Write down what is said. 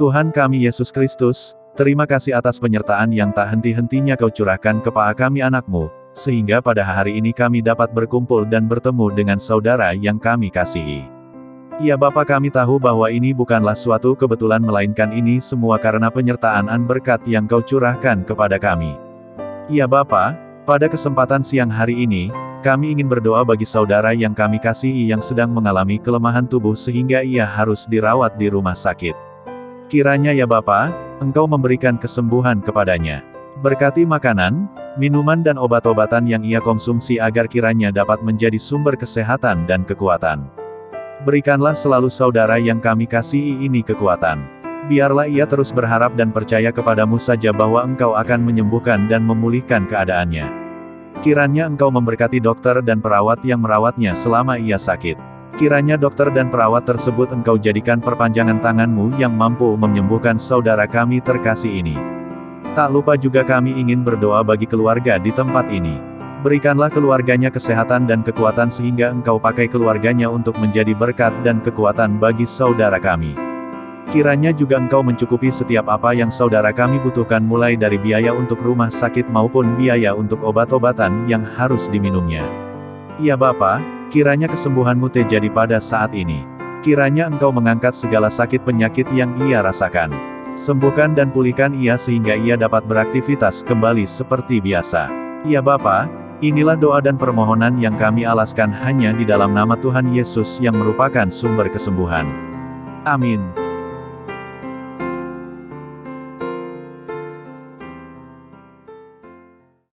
Tuhan kami Yesus Kristus, terima kasih atas penyertaan yang tak henti-hentinya kau curahkan kepada kami anakmu, sehingga pada hari ini kami dapat berkumpul dan bertemu dengan saudara yang kami kasihi. Ya Bapa kami tahu bahwa ini bukanlah suatu kebetulan melainkan ini semua karena penyertaan an berkat yang kau curahkan kepada kami. Ya Bapa, pada kesempatan siang hari ini, kami ingin berdoa bagi saudara yang kami kasihi yang sedang mengalami kelemahan tubuh sehingga ia harus dirawat di rumah sakit. Kiranya ya Bapa, Engkau memberikan kesembuhan kepadanya. Berkati makanan, minuman dan obat-obatan yang ia konsumsi agar kiranya dapat menjadi sumber kesehatan dan kekuatan. Berikanlah selalu saudara yang kami kasihi ini kekuatan. Biarlah ia terus berharap dan percaya kepadamu saja bahwa engkau akan menyembuhkan dan memulihkan keadaannya. Kiranya engkau memberkati dokter dan perawat yang merawatnya selama ia sakit. Kiranya dokter dan perawat tersebut engkau jadikan perpanjangan tanganmu yang mampu menyembuhkan saudara kami terkasih ini. Tak lupa juga kami ingin berdoa bagi keluarga di tempat ini. Berikanlah keluarganya kesehatan dan kekuatan sehingga engkau pakai keluarganya untuk menjadi berkat dan kekuatan bagi saudara kami. Kiranya juga engkau mencukupi setiap apa yang saudara kami butuhkan mulai dari biaya untuk rumah sakit maupun biaya untuk obat-obatan yang harus diminumnya. Ya Bapak, Kiranya kesembuhanmu terjadi pada saat ini. Kiranya engkau mengangkat segala sakit penyakit yang ia rasakan. Sembuhkan dan pulihkan ia sehingga ia dapat beraktivitas kembali seperti biasa. Ya Bapa, inilah doa dan permohonan yang kami alaskan hanya di dalam nama Tuhan Yesus yang merupakan sumber kesembuhan. Amin.